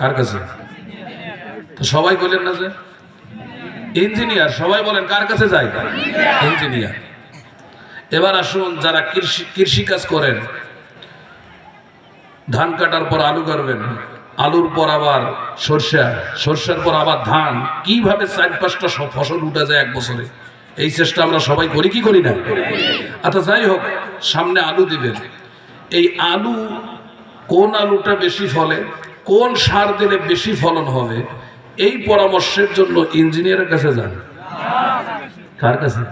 কার কাছে? তো সবাই বলেন না যে? ইঞ্জিনিয়ার, সবাই বলেন কার কাছে যাই ইঞ্জিনিয়ার। এবার আসুন যারা কৃষি কৃষিকাজ করেন, ধান কাটার পর আলু করবেন আলুর পর আবার সর্ষা, সর্ষার পর আবার ধান, কীভাবে চার পাঁচটা সব ফসল উঠে যায় এক বছরে? এই চেষ্টা আমরা সবাই করি, কি করি না? আচ্ছা যাই হোক, সামনে আলু দিবেন। এই আলু কোন আলুটা বেশি ফলে? কোন সার দিলে বেশি ফলন হবে, এই পরামর্শের জন্য ইঞ্জিনিয়ারের কাছে যান। কার কাছে?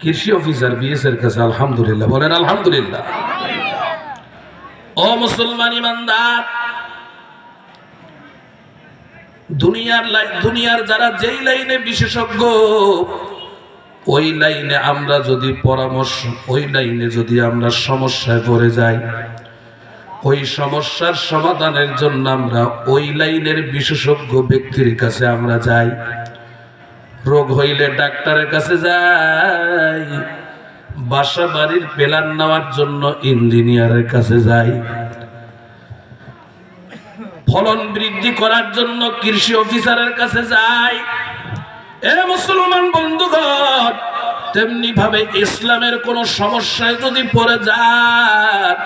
কৃষি অফিসার, বিএস এর কাছে, আলহামদুলিল্লাহ। বলেন, আলহামদুলিল্লাহ। ও মুসলমান ইমানদার, দুনিয়ার দুনিয়ার যারা যেই লাইনে বিশেষজ্ঞ, ওই লাইনে আমরা যদি পরামর্শ ওই লাইনে যদি আমরা সমস্যায় পড়ে যাই ওই সমস্যার সমাধানের জন্য আমরা ওই লাইনের বিশেষজ্ঞ ব্যক্তির কাছে আমরা যাই। রোগ হইলে ডাক্তারের কাছে যাই। বাসা বাড়ির প্ল্যান নেওয়ার জন্য ইঞ্জিনিয়ারের কাছে যাই। ফলন বৃদ্ধি করার জন্য কৃষি অফিসারের কাছে যাই। এ মুসলমান বন্ধুগণ তেমনি ভাবে ইসলামের কোন সমস্যায় যদি পড়ে যান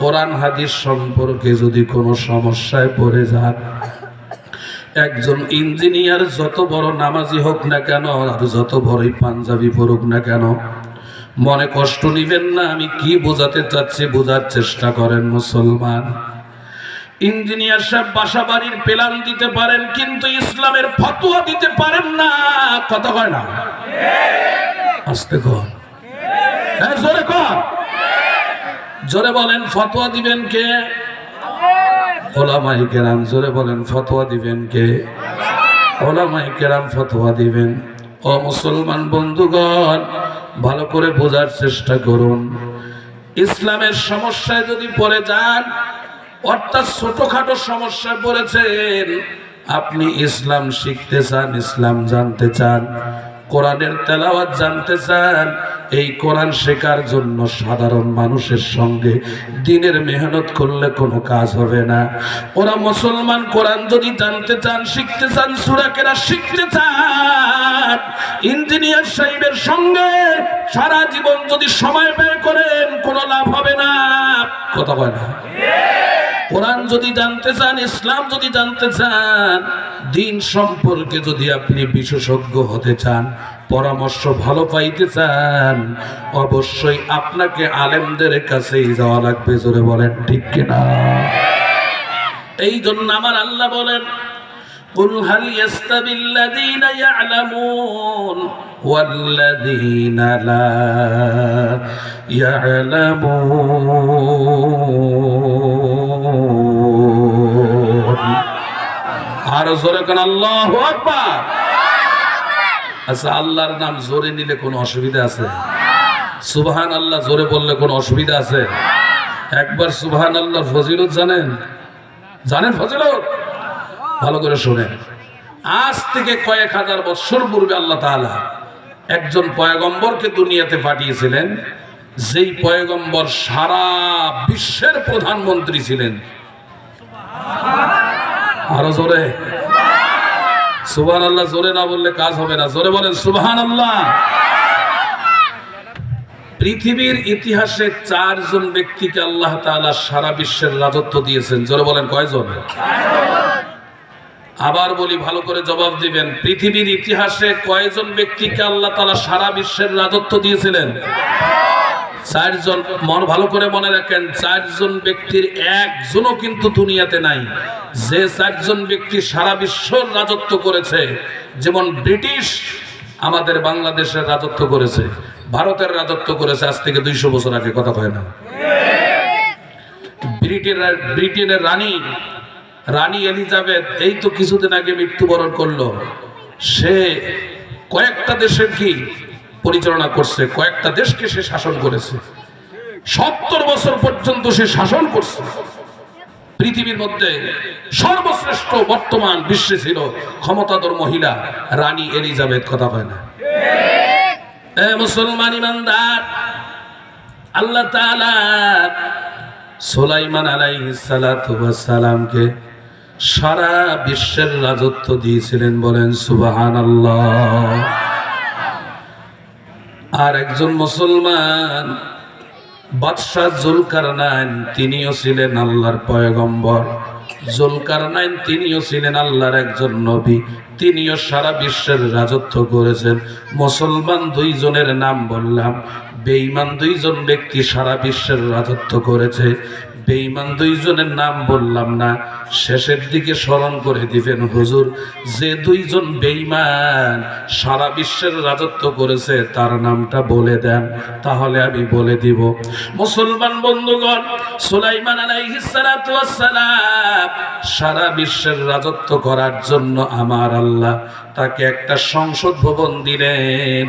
কোরআন হাদিস সম্পর্কে যদি কোনো সমস্যায় পড়ে যান, একজন ইঞ্জিনিয়ার যত বড় নামাজি হোক না কেন, আর যত বড়ই পাঞ্জাবি পড়ুক না কেন, মনে কষ্ট নিবেন না, আমি কি বোঝাতে চাচ্ছি বোঝার চেষ্টা করেন মুসলমান। ইঞ্জিনিয়ার সাহেব বাসা বাড়ির প্ল্যান দিতে পারেন, কিন্তু ইসলামের ফতোয়া দিতে পারেন না। কথা কয় না? আস্তে কর। হ্যাঁ জোরে কর। জোরে বলেন, ফতোয়া দিবেন কে? ওলামাই কেরাম, জোরে বলেন, ফতোয়া দিবেন কে? ওলামাই কেরাম, ফতোয়া দিবেন। ও মুসলমান বন্ধুগণ, ভালো করে বোঝার চেষ্টা করুন। ইসলামের সমস্যায় যদি পড়ে যান, অর্থাৎ ছোটখাটো সমস্যায় পড়েছেন, আপনি ইসলাম শিখতে চান, ইসলাম জানতে চান। কোরআনের তেলাওয়াত জানতে চান, এই কোরআন শেখার জন্য সাধারণ মানুষের সঙ্গে দিনের মেহনত করলে কোনো কাজ হবে না। ওরা মুসলমান, কোরআন যদি জানতে চান, শিখতে চান সুরাকেরা শিখতে চান, ইঞ্জিনিয়ার সাহেবের সঙ্গে সারা জীবন যদি সময় ব্যয় করেন, কোনো লাভ হবে না। কথা বলে না? কোরআন যদি জানতে চান, ইসলাম যদি জানতে চান, দিন সম্পর্কে যদি আপনি বিশেষজ্ঞ হতে চান, পরামর্শ ভালো পাইতে চান, অবশ্যই আপনাকে আলেমদের কাছেই যাওয়া লাগবে, জোরে বলেন, ঠিক কিনা? এই জন্য আমার আল্লাহ বলেন قل هل يستوي الذين يعلمون والذين لا يعلمون আর জোরে কেন আল্লাহু আকবার আচ্ছা আল্লাহর নাম জোরে নিলে কোনো অসুবিধা আছে সুবহান আল্লাহ জোরে বললে কোনো অসুবিধা আছে একবার সুবহান আল্লাহর ফজিলত জানেন জানেন ফজিলত ভালো করে শোনেন। আজ থেকে কয়েক হাজার বছর পূর্বে আল্লাহ তাআলা একজন পয়গম্বরকে দুনিয়াতে পাঠিয়েছিলেন, যেই পয়গম্বর সারা বিশ্বের প্রধানমন্ত্রী ছিলেন। আরও জোরে। সুবহান আল্লাহ জোরে না বললে কাজ হবে না। জোরে বলেন সুবহান আল্লাহ পৃথিবীর ইতিহাসে চারজন ব্যক্তিকে আল্লাহ তাআলা সারা বিশ্বের রাজত্ব দিয়েছেন। জোরে বলেন, কয়জন? আবার বলি, ভালো করে জবাব দিবেন। পৃথিবীর ইতিহাসে কয়জন ব্যক্তিকে আল্লাহ তালা সারা বিশ্বের রাজত্ব দিয়েছিলেন? চারজন, মন ভালো করে মনে রাখেন, চারজন ব্যক্তির একজনও কিন্তু দুনিয়াতে নাই। যে চারজন ব্যক্তি সারা বিশ্বর রাজত্ব করেছে, যেমন ব্রিটিশ আমাদের বাংলাদেশের রাজত্ব করেছে, ভারতের রাজত্ব করেছে, আজ থেকে দুইশো বছর আগে, কথা কয় না? ব্রিটেনের ব্রিটেনের রানী রানী এলিজাবেথ এই তো কিছুদিন আগে মৃত্যুবরণ করল। সে কয়েকটা দেশের কি পরিচালনা করছে, কয়েকটা দেশকে সে শাসন করেছে। সত্তর বছর পর্যন্ত সে শাসন করছে। পৃথিবীর মধ্যে সর্বশ্রেষ্ঠ বর্তমান বিশ্বে ছিল ক্ষমতাধর মহিলা রানী এলিজাবেথ, কথা হয় না? মুসলমান ইমানদার, আল্লাহ তাআলা সুলাইমান আলাইহিস সালাতু ওয়াস সালামকে সারা বিশ্বের রাজত্ব দিয়েছিলেন বলেন সুবাহান আর একজন মুসলমান, বাদশাহ জুলকার নাইন তিনিও ছিলেন আল্লাহর পয়গম্বর। জুলকার নাইন তিনিও ছিলেন আল্লাহর একজন নবী, তিনিও সারা বিশ্বের রাজত্ব করেছেন। মুসলমান দুইজনের নাম বললাম, বেঈমান দুইজন ব্যক্তি সারা বিশ্বের রাজত্ব করেছে। বেঈমান দুইজনের নাম বললাম না। শেষের দিকে স্মরণ করে দিবেন, হুজুর, যে দুইজন বেঈমান সারা বিশ্বের রাজত্ব করেছে, তার নামটা বলে দেন, তাহলে আমি বলে দিব। মুসলমান বন্ধুগণ, সুলাইমান আলাইহিস সালাতু ওয়াস সালাম সারা বিশ্বের রাজত্ব করার জন্য আমার আল্লাহ তাকে একটা সংসদ ভবন দিলেন।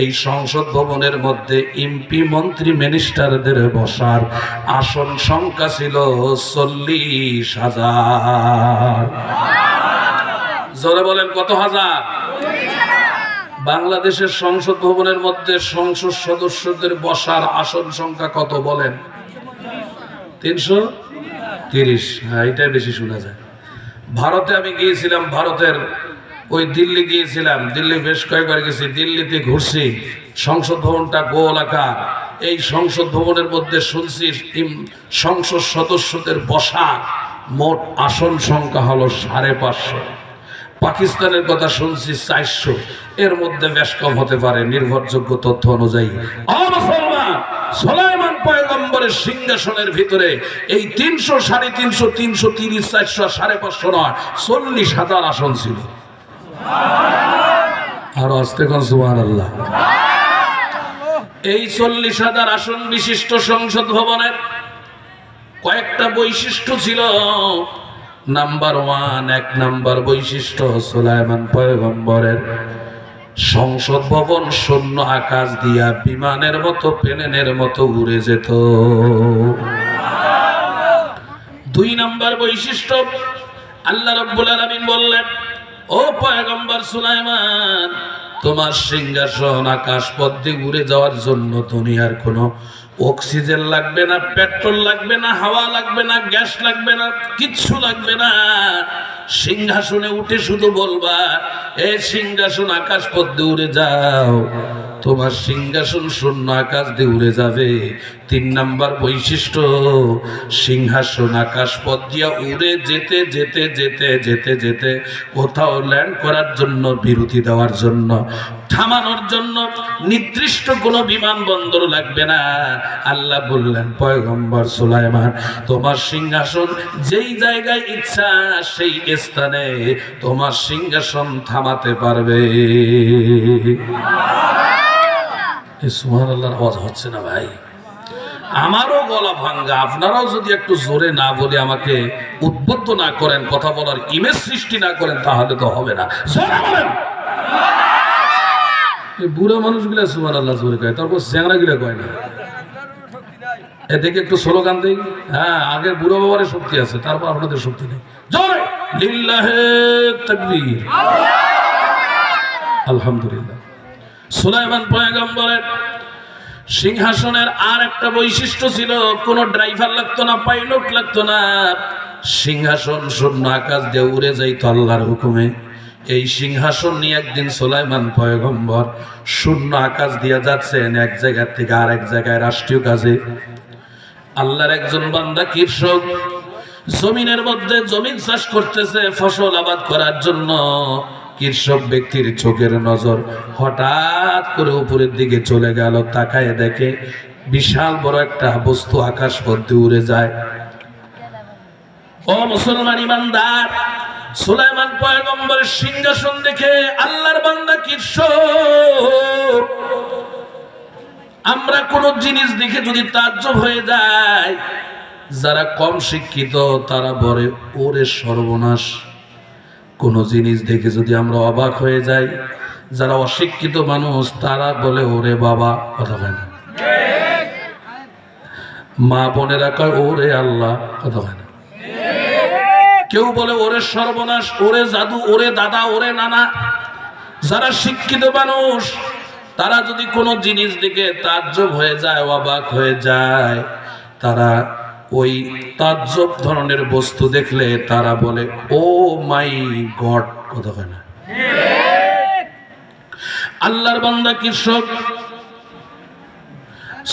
এই সংসদ ভবনের মধ্যে এমপি, মন্ত্রী, মিনিস্টারদের বসার আসন সংখ্যা ছিল চল্লিশ হাজার। জোরে বলেন, কত হাজার? বাংলাদেশের সংসদ ভবনের মধ্যে সংসদ সদস্যদের বসার আসন সংখ্যা কত বলেন? তিনশো তিরিশ। হ্যাঁ এটাই বেশি শোনা যায়। ভারতে আমি গিয়েছিলাম, ভারতের ওই দিল্লি গিয়েছিলাম। দিল্লি বেশ কয়েকবার গেছি, দিল্লিতে ঘুরছি। সংসদ ভবনটা গোল আকার। এই সংসদ ভবনের মধ্যে শুনছি সংসদ সদস্যদের বসা মোট আসন সংখ্যা হলো সাড়ে পাঁচশো। পাকিস্তানের কথা শুনছি চারশো। এর মধ্যে বেশ কম হতে পারে, নির্ভরযোগ্য তথ্য অনুযায়ী। সোলাইমান পয়গম্বরের সিংহাসনের ভিতরে এই তিনশো সাড়ে তিনশো তিনশো তিরিশ, চারশো, সাড়ে পাঁচশো নয়, চল্লিশ হাজার আসন ছিল। আর আসতে কোন আল্লাহ এই চল্লিশ হাজার আসন বিশিষ্ট সংসদ ভবনের কয়েকটা বৈশিষ্ট্য ছিল। নাম্বার ওয়ান এক নাম্বার বৈশিষ্ট্য সুলাইমান পয়গম্বরের সংসদ ভবন শূন্য আকাশ দিয়া বিমানের মতো, প্লেনের মতো উড়ে যেত। দুই নাম্বার বৈশিষ্ট্য, আল্লাহ রব্বুল আলামিন বললেন, ও পয়গম্বর সুলাইমান তোমার সিংহাসন আকাশ দিয়ে উড়ে যাওয়ার জন্য দুনিয়ার কোনো অক্সিজেন লাগবে না, পেট্রোল লাগবে না, হাওয়া লাগবে না, গ্যাস লাগবে না, কিচ্ছু লাগবে না। সিংহাসনে উঠে শুধু বলবা, এ সিংহাসন আকাশ পথ দিয়ে উড়ে যাও, তোমার সিংহাসন শূন্য আকাশ দিয়ে উড়ে যাবে তিন নাম্বার বৈশিষ্ট্য, সিংহাসন আকাশ পথ দিয়া উড়ে যেতে যেতে যেতে যেতে যেতে কোথাও ল্যান্ড করার জন্য, বিরতি দেওয়ার জন্য, থামানোর জন্য নির্দিষ্ট কোনো বিমানবন্দর লাগবে না। আল্লাহ বললেন, পয়গম্বর সুলাইমান, তোমার সিংহাসন যেই জায়গায় ইচ্ছা সেই স্থানে তোমার সিংহাসন থামাতে পারবে। সুহান আল্লাহর আওয়াজ হচ্ছে না ভাই? আমারও গলা ভাঙ্গা, আপনারাও যদি একটু জোরে না বলে আমাকে উদ্বুদ্ধ না করেন, কথা বলার ইমেজ সৃষ্টি না করেন, তাহলে তো হবে না। জোরে এই বুড়ো মানুষগুলা সুমান আল্লাহ জোরে কয়, তারপর চ্যাংরা গুলা কয় না। এদিকে একটু স্লোগান দিই। হ্যাঁ আগের বুড়ো বাবার শক্তি আছে, তারপর আপনাদের শক্তি নেই। আলহামদুলিল্লাহ। সুলাইমান পয়গম্বরের সিংহাসনের আর একটা বৈশিষ্ট্য ছিল, কোনো ড্রাইভার লাগতো না, পাইলট লাগতো না। সিংহাসন শূন্য আকাশ দিয়ে উড়ে যাইতো আল্লাহর হুকুমে। এই সিংহাসন নিয়ে একদিন সোলাইমান পয়গম্বর শূন্য আকাশ দিয়ে যাচ্ছেন এক জায়গা থেকে আর এক জায়গায় রাষ্ট্রীয় কাজে। আল্লাহর একজন বান্দা কৃষক, জমিনের মধ্যে জমিন চাষ করতেছে, ফসল আবাদ করার জন্য। কৃষক ব্যক্তির চোখের নজর হঠাৎ করে উপরের দিকে চলে গেল, তাকায় দেখে বিশাল বড় একটা বস্তু আকাশ পথে উড়ে যায়। ও মুসলমান ইমানদার, সুলাইমান পয়গম্বরের সিংহাসন দেখে আল্লাহর বান্দা কৃষক আমরা কোন জিনিস দেখে যদি তাজ্জব হয়ে যায়, যারা কম শিক্ষিত তারা বলে, ওরে সর্বনাশ। কোন জিনিস দেখে যদি আমরা অবাক হয়ে যাই, যারা অশিক্ষিত মানুষ, তারা বলে, ওরে বাবা, কথা হয় না। মা বোনেরা কয়, ওরে আল্লাহ, কথা হয় না। কেউ বলে, ওরে সর্বনাশ, ওরে জাদু, ওরে দাদা, ওরে নানা, যারা শিক্ষিত মানুষ, তারা যদি কোনো জিনিস দিকে তাজ্জব হয়ে যায়, অবাক হয়ে যায়, তারা ওই তাজ্জব ধরনের বস্তু দেখলে তারা বলে, ও মাই গড কথা হয় না। আল্লাহর বান্দা কৃষক।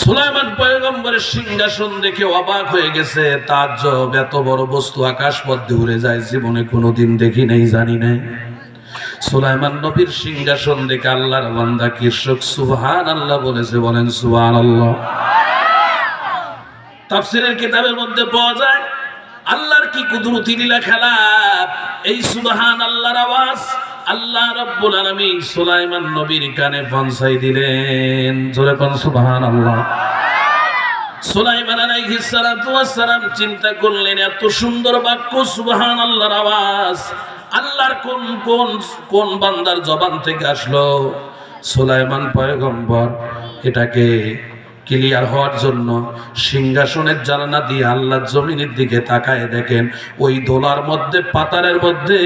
সুলাইমান পয়গম্বরের সিংহাসন দেখে অবাক হয়ে গেছে তার জব এত বড় বস্তু আকাশ পথে উড়ে যায়, জীবনে কোনোদিন দেখি নাই, জানি নাই। সুলাইমান নবীর সিংহাসন দেখে আল্লাহর বান্দা কৃষক সুবহান আল্লাহ বলেছে, বলেন সুবহান আল্লাহ তাফসিরের কিতাবের মধ্যে পাওয়া যায়, আল্লাহর কি কুদরতি লীলা খেলা? এই সুবহান আল্লাহর আওয়াজ আল্লাহ রাব্বুল আলামিন সুলাইমান নবীর কানে পৌঁছাই দিলেন। জোরে কোন সুবহান আল্লাহ সুলাইমান আলাইহিস সালাতু ওয়াস সালাম চিন্তা করলেন, এত সুন্দর বাক্য সুবহান আল্লাহর আওয়াজ। আল্লাহর কোন কোন কোন বান্দার জবান থেকে আসলো? সুলাইমান পয়গম্বর, এটাকে ক্লিয়ার হওয়ার জন্য সিংহাসনের জানানা দিয়ে আল্লাহর জমিনের দিকে তাকায় দেখেন, ওই দোলার মধ্যে পাতারের মধ্যে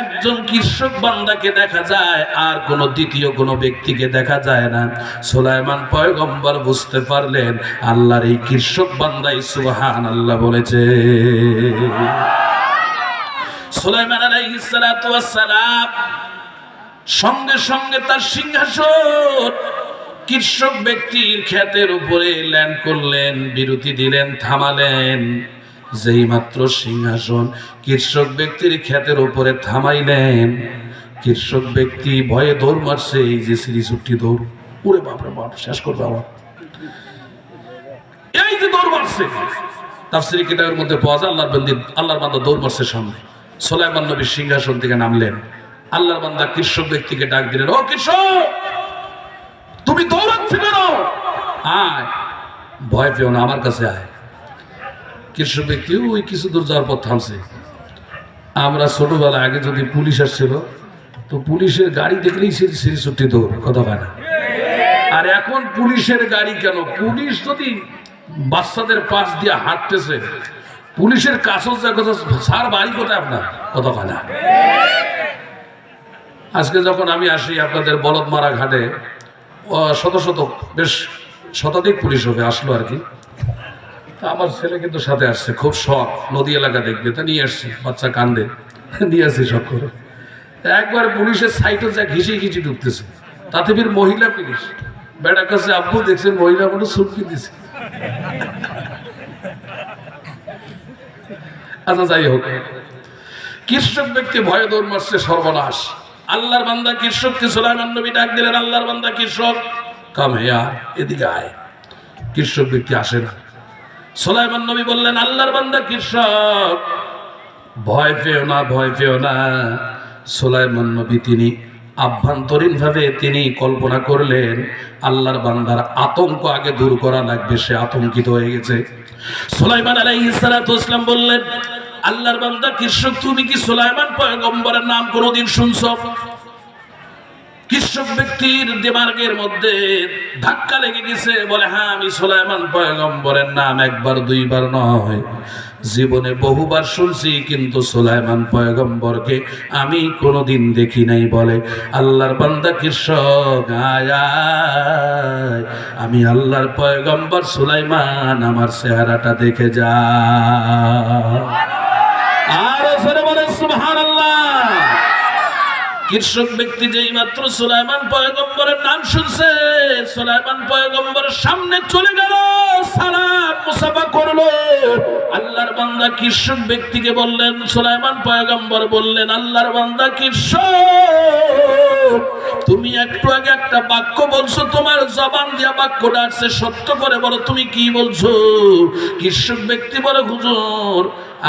একজন কৃষক বান্দাকে দেখা যায় আর কোনো দ্বিতীয় কোনো ব্যক্তিকে দেখা যায় না। সুলাইমান পয়গম্বর বুঝতে পারলেন, আল্লাহর এই কৃষক বান্দাই সুবহান আল্লাহ বলেছে। সোলাইমান আলাইহিস সঙ্গে সঙ্গে তার সিংহাসন কৃষক ব্যক্তির ক্ষেতের উপরে ল্যান্ড করলেন, বিরতি দিলেন, থামালেন। যেই মাত্র সিংহাসন কৃষক ব্যক্তির ক্ষেতের উপরে থামাইলেন। কৃষক ব্যক্তি ভয়ে দৌড় মারছে, এই যে শ্রী ছুটি দৌড়। উড়ে বাপরে বাপ, শেষ করবে আমার এই যে দৌড় মারছে। তার তাফসিরি কিতাবের মধ্যে পাওয়া যায়, আল্লাহর বন্দি, আল্লাহর বান্দা দৌড় মারছে সামনে। সোলাইমান নবীর সিংহাসন থেকে নামলেন। আল্লাহর বান্দা কৃষক ব্যক্তিকে ডাক দিলেন, ও কৃষক তুমি দৌড়াচ্ছি কেন আয়। ভয় পেও না, আমার কাছে আয়। কৃষক ব্যক্তি ওই কিছু দূর যাওয়ার পর থামছে। আমরা ছোটবেলা আগে যদি পুলিশ আসছিল, তো পুলিশের গাড়ি দেখলেই সে সিঁড়ি ছুটি দৌড়, কথা হয় না? আর এখন পুলিশের গাড়ি কেন? পুলিশ যদি বাচ্চাদের পাশ দিয়ে হাঁটতেছে, পুলিশের কাছে যা কথা সার বাড়ি কোথায় আপনার? কথা হয় না। আজকে যখন আমি আসি আপনাদের বলদ মারা ঘাটে শত শত, বেশ শতাধিক পুলিশ হবে, আসলো আর কি। আমার ছেলে কিন্তু সাথে আসছে, খুব শখ, নদী এলাকা দেখবে তা নিয়ে আসছি, বাচ্চা কান্দে, নিয়ে আসছি সব করে। একবার পুলিশের সাইটে যা ঘিসি ঘিসি ঢুকতেছে। তাতে ফির মহিলা পুলিশ, বেটার কাছে আব্বু দেখছেন মহিলা কোনো সুটকি দিছে। আচ্ছা যাই হোক। কৃষক ব্যক্তি ভয়ে দৌড় মারছে, সর্বনাশ। আল্লাহর বান্দা কৃষক কৃষককে সোলাইমান নবী ডাক দিলেন, আল্লাহর বান্দা কৃষক কাম হেয়ার এদিকে আয়। কৃষক ব্যক্তি আসে না। সোলাইমান নবী বললেন, আল্লাহর বান্দা কৃষক ভয় পেও না, ভয় পেও না। সোলাইমান নবী তিনি আভ্যন্তরীণ ভাবে তিনি কল্পনা করলেন, আল্লাহর বান্দার আতঙ্ক আগে দূর করা লাগবে, সে আতঙ্কিত হয়ে গেছে। সোলাইমান আলাইহিস সালাতু বললেন আল্লাহর বান্দা কৃষক, তুমি কি সোলাইমান পয়গম্বরের নাম কোনোদিন শুনছ? কৃষক ব্যক্তির দেমার্গের মধ্যে ধাক্কা লেগে গেছে, বলে হ্যাঁ আমি সোলাইমান পয়গম্বরের নাম একবার, দুইবার নয়। জীবনে বহুবার শুনছি, কিন্তু সোলাইমান পয়গম্বরকে আমি কোনোদিন দেখি নাই, বলে। আল্লাহর বান্দা কৃষক আয়। আমি আল্লাহর পয়গম্বর সুলাইমান, আমার চেহারাটা দেখে যা। কৃষক ব্যক্তি যেই মাত্র সুলাইমান পয়গম্বরের নাম শুনছে, সুলাইমান পয়গম্বরের সামনে চলে গেল তুমি একটু আগে একটা বাক্য বলছো, তোমার জবান দিয়া বাক্যটা আসছে, সত্য করে বলো, তুমি কি বলছো? কৃষক ব্যক্তি বলে, হুজুর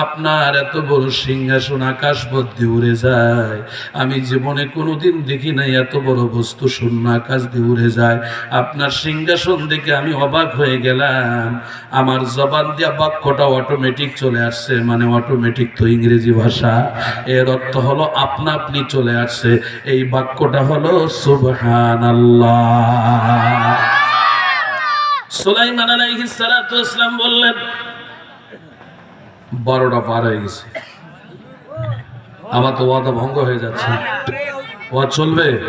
আপনার এত বড় সিংহাসন আকাশ মধ্যে উড়ে যায়। আমি জীবনে কোনোদিন দেখি নাই এত বড় বস্তু শূন্য আকাশ দিয়ে উড়ে যায়। আপনার সিংহাসন দেখে আমি অবাক হয়ে গেলাম। আমার জবান দিয়া বাক্যটা অটোমেটিক চলে আসছে মানে অটোমেটিক তো ইংরেজি ভাষা। এর অর্থ হলো আপনা আপনি চলে আসছে। এই বাক্যটা হলো সুবহান আল্লাহ সুলাইমান আলাইহিস সালাতু বললেন বারোটা পার হয়ে গেছে। আমার তো ওয়াদা ভঙ্গ হয়ে যাচ্ছে। ওয়া চলবে?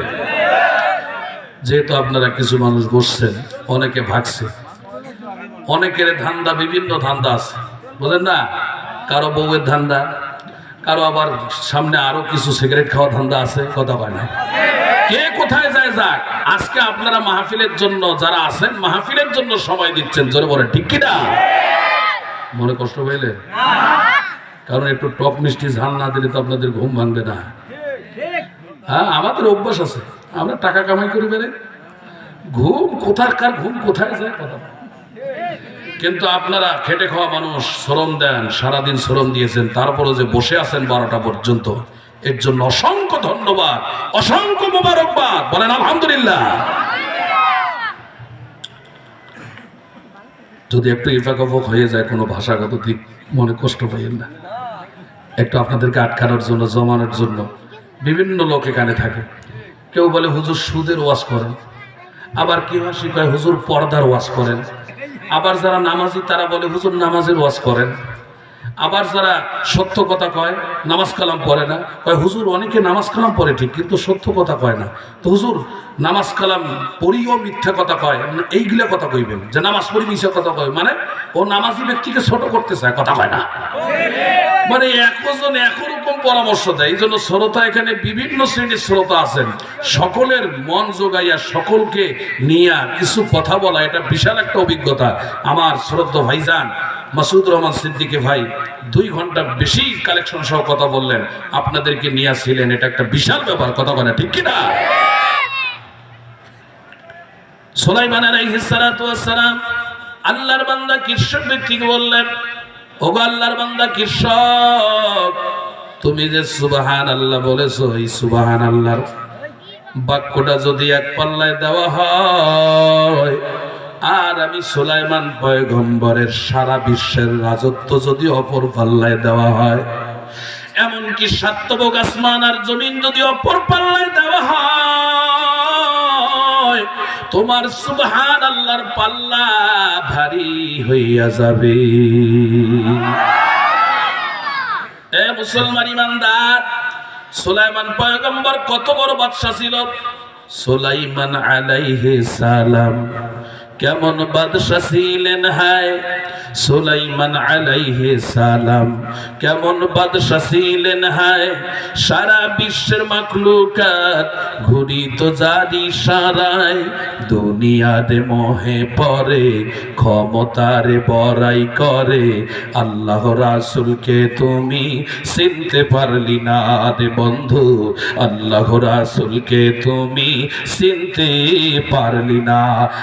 যেহেতু আপনারা কিছু মানুষ বসছেন, অনেকে ভাগছে। অনেকের ধান্দা, বিভিন্ন ধান্দা আছে। বোঝেন না? কারও বউয়ের ধান্দা, কারও আবার সামনে আরও কিছু সিগারেট খাওয়া ধান্দা আছে, কথা না। কে কোথায় যায় যাক? আজকে আপনারা মাহফিলের জন্য যারা আছেন, মাহফিলের জন্য সময় দিচ্ছেন। জোরে বলে ঠিক কিনা? মনে কষ্ট পাইলেন কারণ একটু টক মিষ্টি ঝাল না দিলে তো আপনাদের ঘুম ভাঙবে না। হ্যাঁ আমাদের অভ্যাস আছে। আমরা টাকা কামাই করে বেড়ে ঘুম কোথাকার ঘুম কোথায় যায় কথা কিন্তু আপনারা খেটে খাওয়া মানুষ শ্রম দেন, সারাদিন শ্রম দিয়েছেন তারপরে যে বসে আছেন বারোটা পর্যন্ত, এর জন্য অসংখ্য ধন্যবাদ, অসংখ্য মোবারকবাদ। বলেন আলহামদুলিল্লাহ। যদি একটু ইফাকফক হয়ে যায় কোনো ভাষাগত দিক, মনে কষ্ট পাইয়েন না। একটু আপনাদেরকে আটকানোর জন্য, জমানোর জন্য। বিভিন্ন লোক এখানে থাকে। কেউ বলে, হুজুর সুদের ওয়াজ করেন। আবার কেউ হাসি কয়, হুজুর পর্দার ওয়াজ করেন। আবার যারা নামাজি, তারা বলে, হুজুর নামাজের ওয়াজ করেন। আবার যারা সত্য কথা কয় নামাজ কালাম পড়ে না কয় হুজুর অনেকে নামাজ কালাম পড়ে ঠিক কিন্তু সত্য কথা কয় না। তো হুজুর নামাজ কালাম পড়িও মিথ্যা কথা কয় না, এইগুলা কথা কইবেন যে নামাজ পড়ি মিথ্যা কথা কয় মানে ও নামাজি ব্যক্তিকে ছোট করতে চায় কথা কয় না। মানে একজন একরকম পরামর্শ দেয় এই জন্য শ্রোতা এখানে বিভিন্ন শ্রেণির শ্রোতা আছেন সকলের মন যোগাইয়া সকলকে নিয়ে কিছু কথা বলা এটা বিশাল একটা অভিজ্ঞতা। আমার শ্রদ্ধ ভাইজান মাসুদ রহমান সিদ্দিকে ভাই, দুই ঘণ্টা বেশি কালেকশন সহ কথা বললেন। আপনাদেরকে নিয়ে ছিলেন এটা একটা বিশাল ব্যাপার, কথা বলে ঠিক কিনা? আল্লাহর বান্দা বললেন আল্লাহর বান্দা তুমি যে সুবাহান আল্লাহ বলেছ, এই সুবাহান আল্লাহর বাক্যটা যদি এক পাল্লায় দেওয়া হয় আর আমি সুলাইমান পয়গম্বরের সারা বিশ্বের রাজত্ব যদি অপর পাল্লায় দেওয়া হয়, এমনকি সাত্তবক আসমান আর জমিন যদি অপর পাল্লায় দেওয়া হয়, তোমার সুবহান আল্লাহর পাল্লা ভারী হইয়া যাবে। এ মুসলমান ইমানদার, সুলাইমান পয়গম্বর কত বড় বাদশা ছিল? সুলাইমান আলাইহি সালাম। কেমন বাদশা ছিলেন হায়? সুলাইমান আলাইহি সালাম। কেমন বাদশা ছিলেন হায়? সারা বিশ্বের মাকলুকাত ঘুরি তো জারি সারায়। দুনিয়াতে মোহে পরে, ক্ষমতারে বড়াই করে। আল্লাহ রাসুলকে তুমি চিনতে পারলি না রে বন্ধু। আল্লাহ রাসুলকে তুমি চিনতে পারলি না।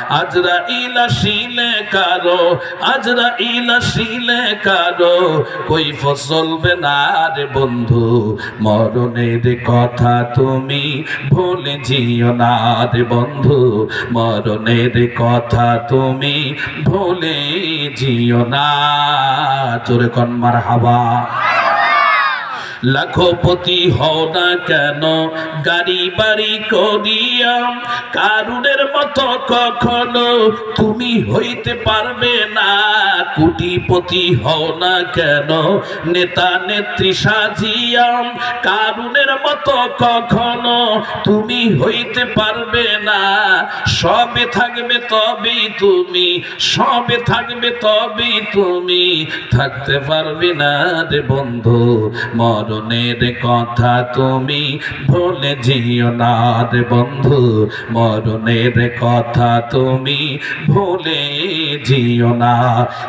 আজরা ইলা শিলে কারও আজরা ইলা শিলে কারও, কই ফসলবে না রে বন্ধু? মরণের কথা তুমি ভুলে জিও না রে বন্ধু। মরণের কথা তুমি ভুলে জিও না। চোরে কন্মার হাওয়া লাখপতি হও না কেন? গাড়ি বাড়ি করিয়া কারুনের মতো কখনো তুমি হইতে পারবে না। কুটিপতি হও না কেন? নেতা নেত্রী সাজিয়া কারুনের মতো কখনো তুমি হইতে পারবে না। সবে থাকবে তবেই তুমি, সবে থাকবে তবেই তুমি। থাকতে পারবে না রে বন্ধু মরণের কথা তুমি ভুলে যেও না রে বন্ধু। মরণের কথা তুমি ভুলে যেও না।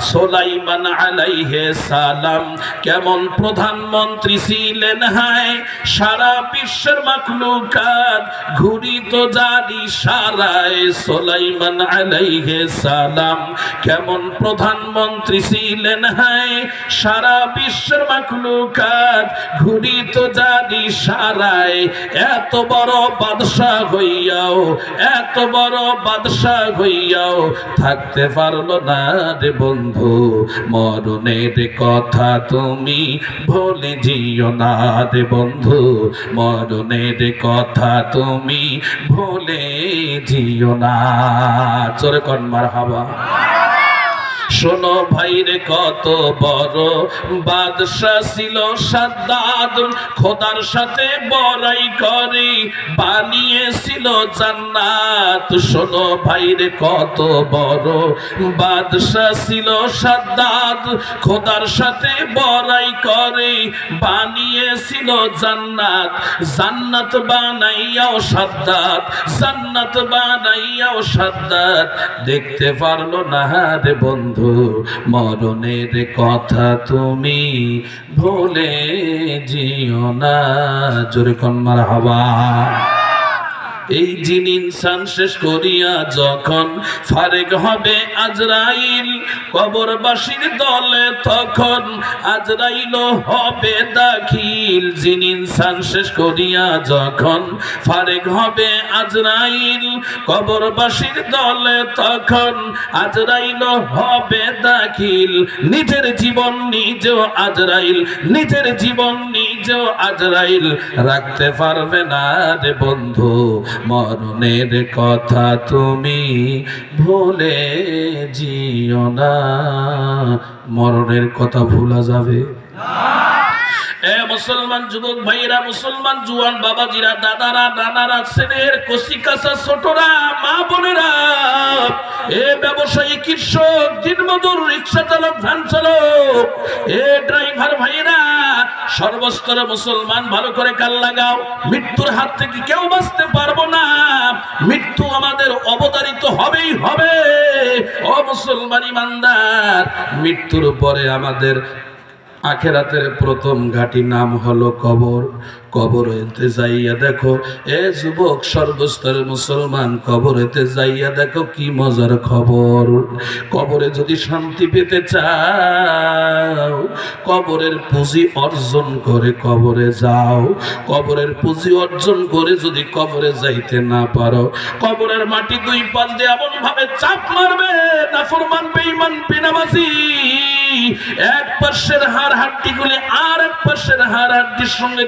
সোলাইমান আলাইহে সালাম কেমন প্রধানমন্ত্রী ছিলেন হায়? সারা বিশ্বের মাখলুকাত ঘুরিত জারি সারায়। সোলাইমান আলাইহে সালাম কেমন প্রধানমন্ত্রী ছিলেন হায়? সারা বিশ্বের মাখলুকাত তো জারি সারায়, এত বড় বাদশাহ হইয়াও, এত বড় বাদশাহ হইয়াও, থাকতে পারল না রে বন্ধু, মরণের কথা তুমি ভুলে জিও না রে বন্ধু, মরণের কথা তুমি ভুলে জিও না চোরে কন্মার হাওয়া শোনো ভাইরে, কত বড় বাদশা ছিল সাদ্দাদ। খোদার সাথে বড়াই করে বানিয়েছিল জান্নাত। শোনো ভাইরে, কত বড় বাদশা ছিল সাদ্দাদ। খোদার সাথে বড়াই করে বানিয়েছিল জান্নাত। জান্নাত বানাইয়াও সাদ্দাত জান্নাত বানাইয়াও সাদ্দাত দেখতে পারল না রে বন্ধু মরণের কথা তুমি ভুলে জিও না। জোরে কন্মার হাওয়া এই জিন ইনসান শেষ করিয়া যখন ফারেক হবে আজরাইল, কবরবাসীর দলে তখন আজরাইল হবে দাখিল। জিন ইনসান শেষ করিয়া যখন ফারেক হবে আজরাইল, কবরবাসীর দলে তখন আজরাইল হবে দাখিল। নিজের জীবন নিজেও আজরাইল, নিজের জীবন নিজেও আজরাইল রাখতে পারবে না রে বন্ধু, মরণের কথা তুমি ভুলে জিও না। মরণের কথা ভুলা যাবে। এ মুসলমান যুবক ভাইরা মুসলমান জুয়ান বাবাজিরা, দাদারা, নানারা, ছেলের কচি কাঁচা ছোটরা, মা বোনেরা, এ ব্যবসায়ী কৃষক, দিনমজুর, রিক্সা চালক, ভ্যান চালক, এ ড্রাইভার ভাইরা সর্বস্তরে মুসলমান, ভালো করে কাল লাগাও। মৃত্যুর হাত থেকে কেউ বাঁচতে পারব না। মৃত্যু আমাদের অবতারিত হবেই হবে। ও মুসলমান ইমানদার, মৃত্যুর পরে আমাদের আখেরাতের প্রথম ঘাটি নাম হলো কবর। কবরেতে যাইয়া দেখো, এ যুবক সর্বস্তরের মুসলমান কবরেতে যাইয়া দেখো কি মজার খবর। কবরে যদি শান্তি পেতে চাও, কবরের পুঁজি অর্জন করে কবরে যাও। কবরের পুঁজি অর্জন করে যদি কবরে যাইতে না পারো, কবরের মাটি দুই পাশ দিয়ে এমন ভাবে চাপ মারবে না ফরমান বেঈমান, বিনামাজি। এক পাশের হাড় হাড্ডিগুলি আর এক পাশের হাড় হাড্ডির সঙ্গে